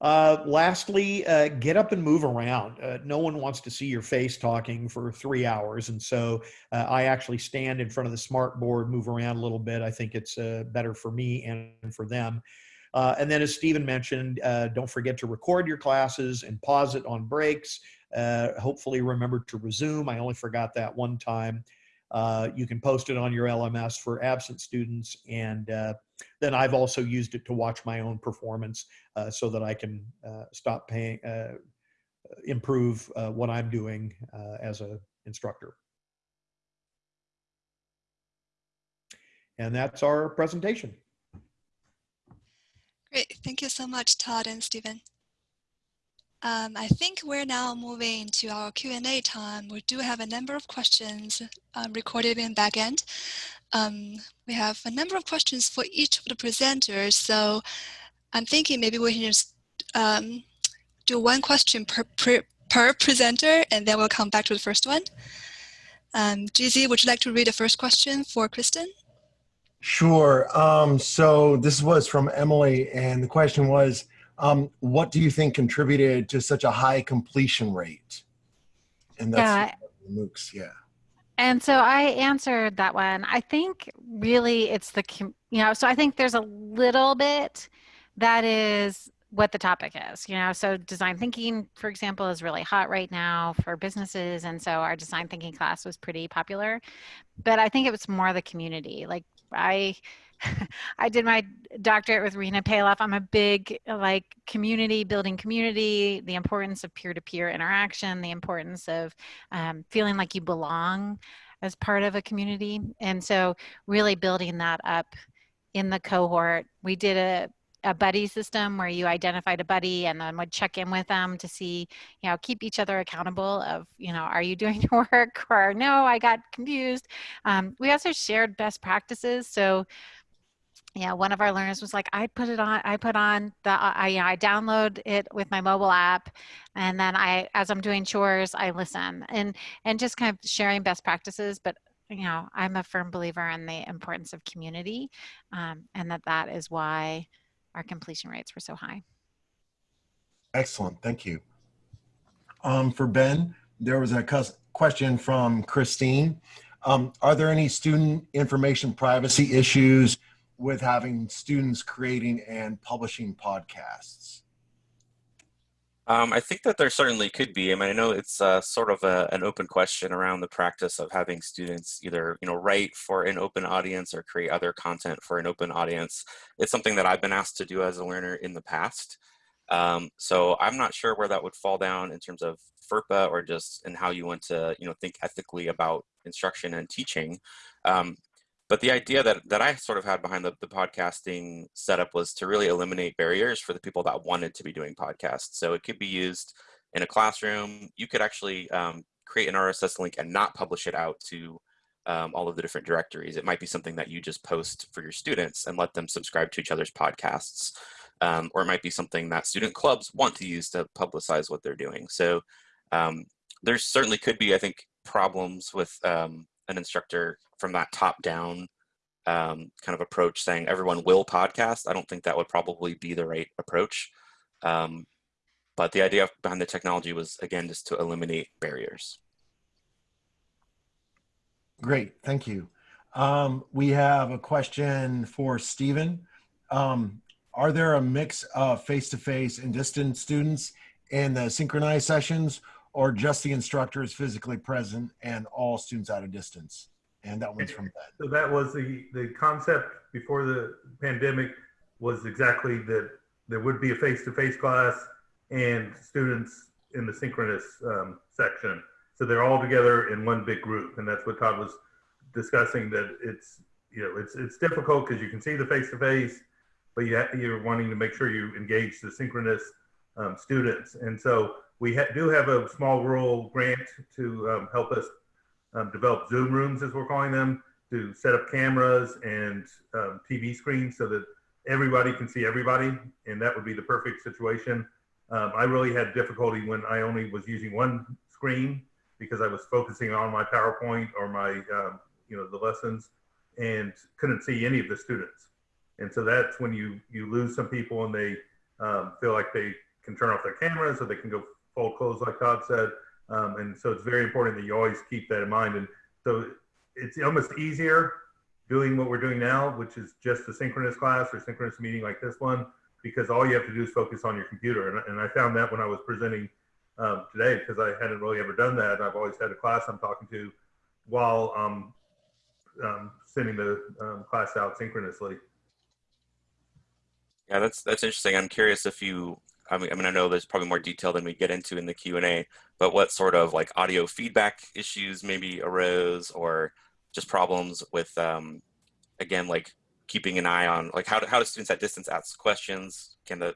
Uh, lastly, uh, get up and move around. Uh, no one wants to see your face talking for three hours. And so uh, I actually stand in front of the smart board, move around a little bit. I think it's uh, better for me and for them. Uh, and then as Stephen mentioned, don't forget to record your classes and pause it on breaks. hopefully remember to resume. I only forgot that one time. Uh, you can post it on your LMS for absent students. And uh, then I've also used it to watch my own performance uh, so that I can uh, stop paying, uh, improve what I'm doing as an instructor. And that's our presentation. Great. Thank you so much, Todd and Stephen. Um, I think we're now moving to our Q&A time. We do have a number of questions um, recorded in backend. Um, we have a number of questions for each of the presenters. So I'm thinking maybe we can just um, do one question per, per, per, presenter and then we'll come back to the first one. Um, GZ, would you like to read the first question for Kristen? Sure. Um, so this was from Emily and the question was, um, what do you think contributed to such a high completion rate? And that's yeah. MOOCs, yeah. And so I answered that one. I think really it's the, you know, so I think there's a little bit that is what the topic is, you know, so design thinking, for example, is really hot right now for businesses. And so our design thinking class was pretty popular, but I think it was more the community. Like I, I did my doctorate with Rena Palloff. I'm a big like community building community, the importance of peer-to-peer interaction, the importance of um, feeling like you belong as part of a community. And so really building that up in the cohort. We did a a buddy system where you identified a buddy and then would check in with them to see, you know, keep each other accountable of, you know, are you doing your work or no, I got confused. Um, we also shared best practices. So yeah, one of our learners was like, I put it on, I put on the, uh, I, you know, I download it with my mobile app. And then I, as I'm doing chores, I listen and, and just kind of sharing best practices. But, you know, I'm a firm believer in the importance of community um, and that that is why our completion rates were so high. Excellent. Thank you. Um, for Ben, there was a question from Christine. Um, are there any student information privacy issues with having students creating and publishing podcasts? Um, I think that there certainly could be. I mean, I know it's uh, sort of a, an open question around the practice of having students either, you know, write for an open audience or create other content for an open audience. It's something that I've been asked to do as a learner in the past. Um, so I'm not sure where that would fall down in terms of FERPA or just in how you want to, you know, think ethically about instruction and teaching. Um, but the idea that, that I sort of had behind the, the podcasting setup was to really eliminate barriers for the people that wanted to be doing podcasts. So it could be used in a classroom. You could actually um, create an RSS link and not publish it out to um, all of the different directories. It might be something that you just post for your students and let them subscribe to each other's podcasts. Um, or it might be something that student clubs want to use to publicize what they're doing. So um, there certainly could be, I think, problems with um, an instructor from that top down um, kind of approach saying everyone will podcast. I don't think that would probably be the right approach. Um, but the idea behind the technology was, again, just to eliminate barriers. Great, thank you. Um, we have a question for Stephen. Um, are there a mix of face-to-face and distance students in the synchronized sessions or just the instructors physically present and all students at a distance? And that one's from Ben. So that was the, the concept before the pandemic was exactly that there would be a face-to-face class and students in the synchronous um, section. So they're all together in one big group. And that's what Todd was discussing that it's, you know, it's, it's difficult because you can see the face-to-face, but you you're wanting to make sure you engage the synchronous um, students. And so we ha- do have a small rural grant to um, help us um, develop Zoom rooms, as we're calling them, to set up cameras and um, TV screens so that everybody can see everybody, and that would be the perfect situation. Um, I really had difficulty when I only was using one screen because I was focusing on my PowerPoint or my, um, you know, the lessons, and couldn't see any of the students. And so that's when you you lose some people, and they um, feel like they can turn off their cameras, or they can go fold clothes, like Todd said. Um, and so it's very important that you always keep that in mind. And so it's almost easier doing what we're doing now, which is just a synchronous class or synchronous meeting like this one, because all you have to do is focus on your computer. And, and I found that when I was presenting um, today, because I hadn't really ever done that. I've always had a class I'm talking to while um, um, sending the um, class out synchronously. Yeah, that's that's interesting. I'm curious if you I mean, I mean, I know there's probably more detail than we get into in the Q and A, but what sort of like audio feedback issues maybe arose, or just problems with, um, again, like keeping an eye on, like how do, how do students at distance ask questions? Can the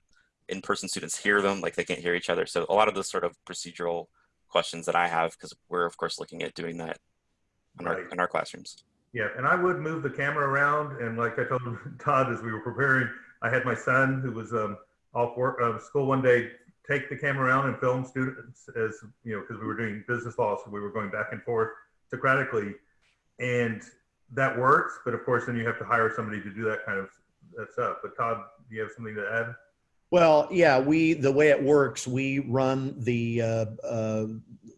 in-person students hear them? Like they can't hear each other. So a lot of those sort of procedural questions that I have, because we're of course looking at doing that in our in our classrooms. Yeah, and I would move the camera around, and like I told Todd as we were preparing, I had my son who was um, off work uh, school one day take the camera around and film students as you know because we were doing business law, so we were going back and forth Socratically, and that works. But of course, then you have to hire somebody to do that kind of that stuff. But Todd, do you have something to add? Well, yeah, we the way it works, we run the uh, uh,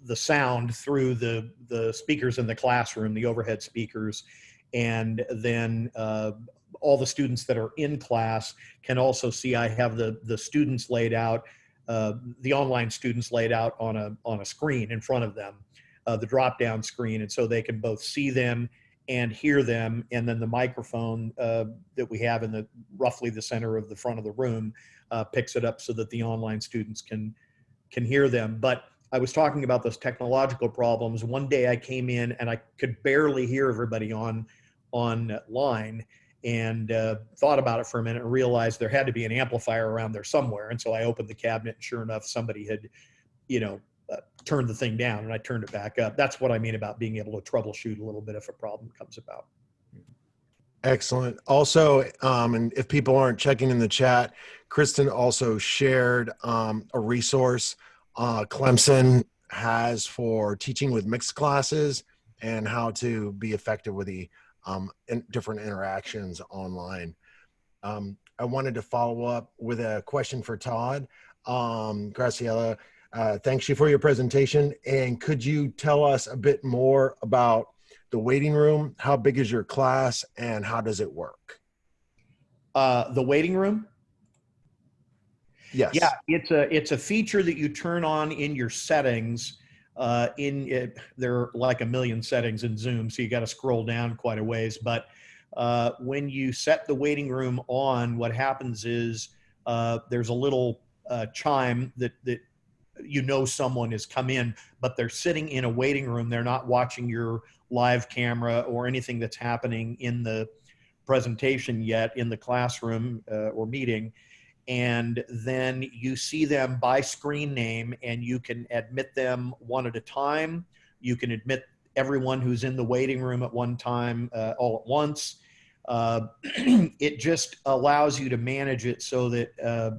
the sound through the the speakers in the classroom, the overhead speakers, and then uh, all the students that are in class can also see. I have the the students laid out, uh, the online students laid out on a on a screen in front of them, uh, the drop down screen, and so they can both see them and hear them. And then the microphone uh, that we have in the roughly the center of the front of the room uh, picks it up so that the online students can can hear them. But I was talking about those technological problems. One day I came in and I could barely hear everybody on online and uh, thought about it for a minute and realized there had to be an amplifier around there somewhere. And so I opened the cabinet and sure enough, somebody had, you know, uh, turned the thing down and I turned it back up. That's what I mean about being able to troubleshoot a little bit if a problem comes about. Excellent. Also, um, and if people aren't checking in the chat, Kristen also shared um, a resource uh, Clemson has for teaching with mixed classes and how to be effective with the um, in different interactions online. Um, I wanted to follow up with a question for Todd. Um, Graciela, uh, thanks you for your presentation. And could you tell us a bit more about the waiting room? How big is your class and how does it work? Uh, the waiting room? Yes. Yeah, it's a it's a feature that you turn on in your settings. Uh, in it, there are like a million settings in Zoom, so you got to scroll down quite a ways. But uh, when you set the waiting room on, what happens is uh, there's a little uh, chime that that you know someone has come in, but they're sitting in a waiting room. They're not watching your live camera or anything that's happening in the presentation yet in the classroom uh, or meeting and then you see them by screen name and you can admit them one at a time you can admit everyone who's in the waiting room at one time uh, all at once. Uh, it just allows you to manage it so that, uh,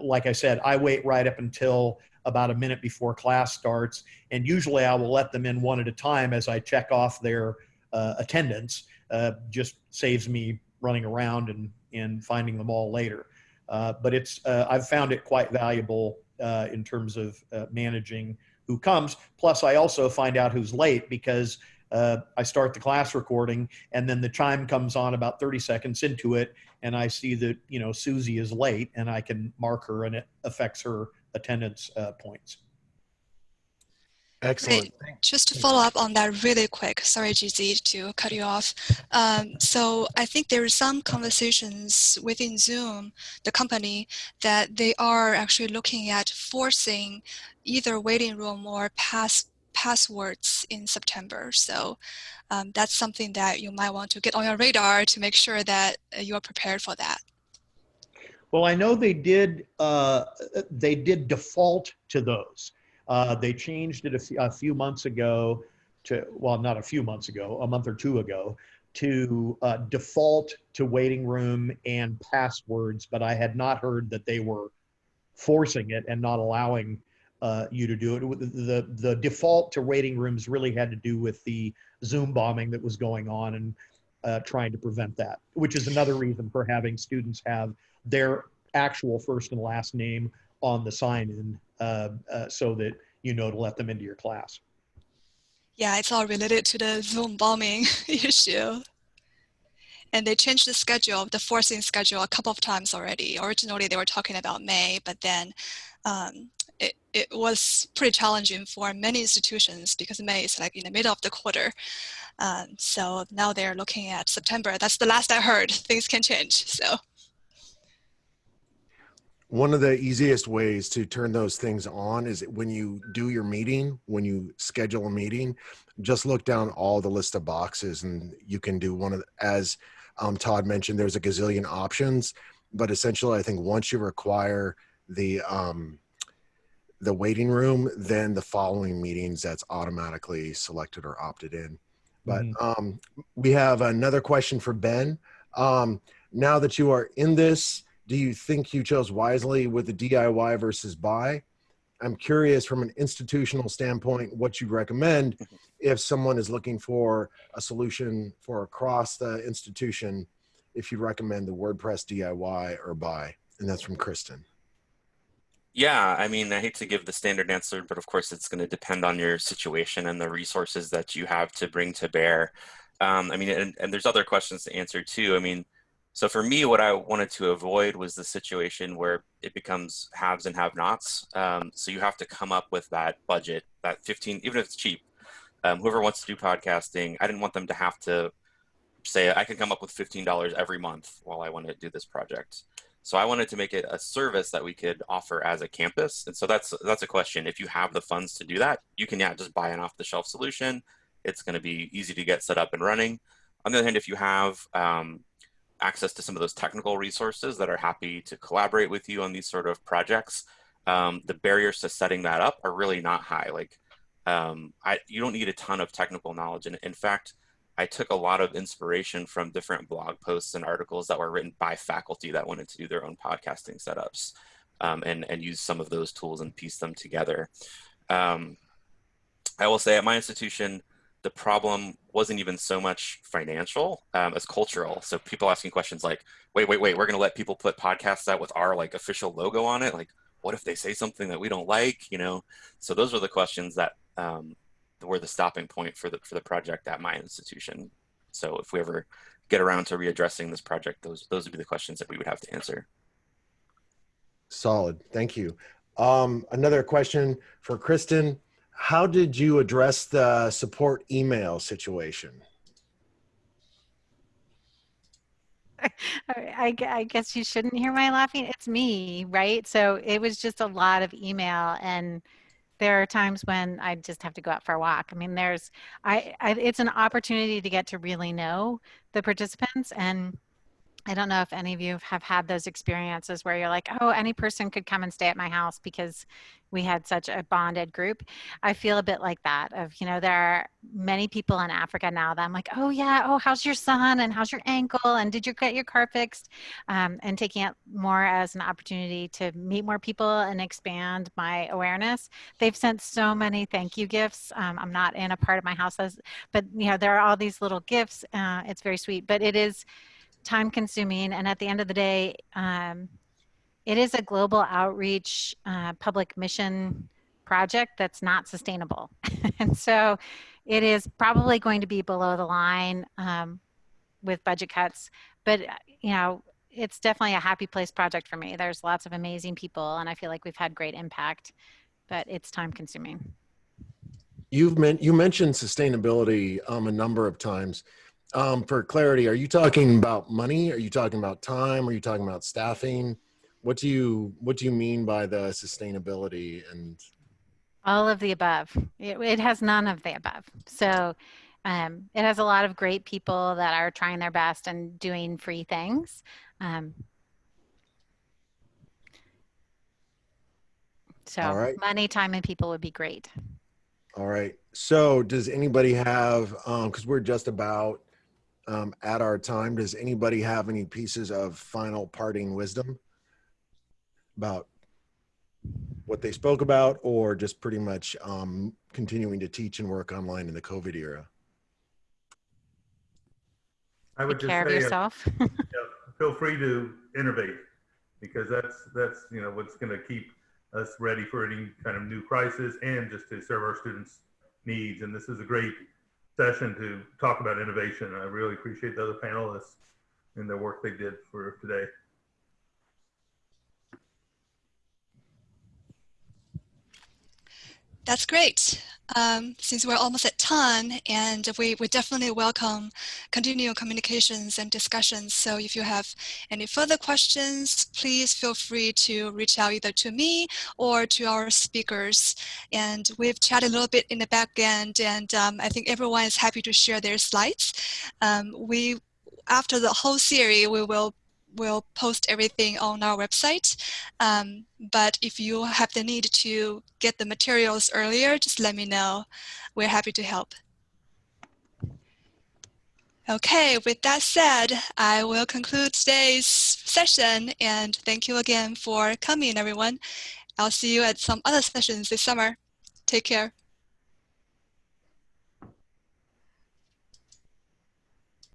like I said, I wait right up until about a minute before class starts, and usually I will let them in one at a time as I check off their uh, attendance. Uh, just saves me running around and and finding them all later. Uh, but it's I've found it quite valuable in terms of managing who comes. Plus, I also find out who's late because uh, I start the class recording and then the chime comes on about 30 seconds into it and I see that, you know, Susie is late and I can mark her and it affects her attendance uh, points. Excellent. Just to follow up on that really quick, sorry, GZ, to cut you off. Um, so I think there are some conversations within Zoom, the company, that they are actually looking at forcing either waiting room or pass passwords in September. So um, that's something that you might want to get on your radar to make sure that uh, you are prepared for that. Well, I know they did. Uh, they did default to those. Uh, they changed it a, few months ago to, well, not a few months ago, a month or two ago, to uh, default to waiting room and passwords, but I had not heard that they were forcing it and not allowing uh, you to do it. The, the, the default to waiting rooms really had to do with the Zoom bombing that was going on and uh, trying to prevent that, which is another reason for having students have their actual first and last name on the sign in uh, uh, so that you know to let them into your class. Yeah, it's all related to the Zoom bombing issue. And they changed the schedule, the forcing schedule a couple of times already. Originally they were talking about May, but then um, it, it was pretty challenging for many institutions because May is like in the middle of the quarter. Um, so now they're looking at September. That's the last I heard. Things can change. So one of the easiest ways to turn those things on is when you do your meeting, when you schedule a meeting, just look down all the list of boxes and you can do one of the, as um, Todd mentioned, there's a gazillion options, but essentially I think once you require the, um, the waiting room, then the following meetings that's automatically selected or opted in. But mm-hmm. um, we have another question for Ben. Um, now that you are in this, do you think you chose wisely with the DIY versus buy? I'm curious from an institutional standpoint what you'd recommend if someone is looking for a solution for across the institution, if you'd recommend the WordPress DIY or buy. And that's from Kristen. Yeah, I mean, I hate to give the standard answer, but of course it's going to depend on your situation and the resources that you have to bring to bear. Um, I mean, and, and there's other questions to answer too. I mean, so for me, what I wanted to avoid was the situation where it becomes haves and have-nots. Um, so you have to come up with that budget, that 15, even if it's cheap. Um, whoever wants to do podcasting, I didn't want them to have to say, I can come up with $15 every month while I want to do this project. So I wanted to make it a service that we could offer as a campus. And so that's that's a question. If you have the funds to do that, you can yeah, just buy an off-the-shelf solution. It's going to be easy to get set up and running. On the other hand, if you have um, access to some of those technical resources that are happy to collaborate with you on these sort of projects, um, the barriers to setting that up are really not high. Like, um, I, you don't need a ton of technical knowledge. And in fact, I took a lot of inspiration from different blog posts and articles that were written by faculty that wanted to do their own podcasting setups um, and, and use some of those tools and piece them together. Um, I will say at my institution, the problem wasn't even so much financial um, as cultural. So people asking questions like, wait, wait, wait, we're going to let people put podcasts out with our like official logo on it. Like, what if they say something that we don't like, you know? So those were the questions that um, were the stopping point for the, for the project at my institution. So if we ever get around to readdressing this project, those, those would be the questions that we would have to answer. Solid, thank you. Um, another question for Kristen how did you address the support email situation? I, I, guess you shouldn't hear my laughing. It's me, right? So it was just a lot of email, and there are times when I just have to go out for a walk. I mean, there's, I, I it's an opportunity to get to really know the participants, and I don't know if any of you have had those experiences where you're like, oh, any person could come and stay at my house because we had such a bonded group. I feel a bit like that of, you know, there are many people in Africa now that I'm like, oh yeah, oh, how's your son and how's your ankle and did you get your car fixed? Um, and taking it more as an opportunity to meet more people and expand my awareness. They've sent so many thank you gifts. Um, I'm not in a part of my house, as, but you know, there are all these little gifts. Uh, it's very sweet, but it is, time consuming and at the end of the day um, it is a global outreach uh, public mission project that's not sustainable. And so it is probably going to be below the line um, with budget cuts but uh, you know it's definitely a happy place project for me. There's lots of amazing people and i feel like we've had great impact but it's time consuming You've you mentioned sustainability um, a number of times um, for clarity, are you talking about money? Are you talking about time? Are you talking about staffing? What do you what do you mean by the sustainability and all of the above? It, it has none of the above. So um, it has a lot of great people that are trying their best and doing free things. Um, so right. money, time, and people would be great. All right. So does anybody have, because um, we're just about um, at our time. Does anybody have any pieces of final parting wisdom about what they spoke about or just pretty much um, continuing to teach and work online in the COVID era? I would Take just care say, uh, yourself. yeah, feel free to innovate because that's that's you know what's going to keep us ready for any kind of new crisis and just to serve our students' needs. And this is a great session to talk about innovation. I really appreciate the other panelists and the work they did for today. That's great. Um, since we're almost at time and we, we definitely welcome continual communications and discussions. So if you have any further questions, please feel free to reach out either to me or to our speakers. And we've chatted a little bit in the back end and um, I think everyone is happy to share their slides. Um, we after the whole series, we will we'll post everything on our website. Um, but if you have the need to get the materials earlier, just let me know. We're happy to help. Okay, with that said, I will conclude today's session and thank you again for coming everyone. I'll see you at some other sessions this summer. Take care.